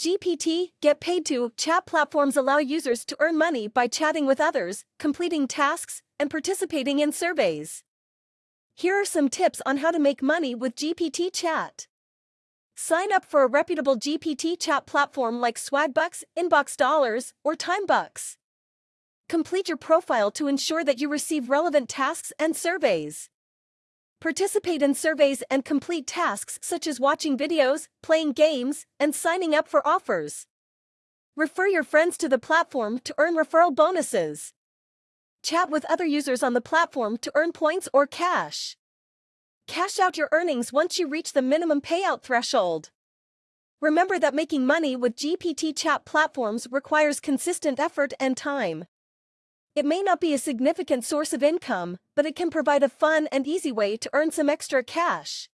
GPT, get paid to, chat platforms allow users to earn money by chatting with others, completing tasks, and participating in surveys. Here are some tips on how to make money with GPT chat. Sign up for a reputable GPT chat platform like Swagbucks, Inbox Dollars, or Timebucks. Complete your profile to ensure that you receive relevant tasks and surveys. Participate in surveys and complete tasks such as watching videos, playing games, and signing up for offers. Refer your friends to the platform to earn referral bonuses. Chat with other users on the platform to earn points or cash. Cash out your earnings once you reach the minimum payout threshold. Remember that making money with GPT chat platforms requires consistent effort and time. It may not be a significant source of income, but it can provide a fun and easy way to earn some extra cash.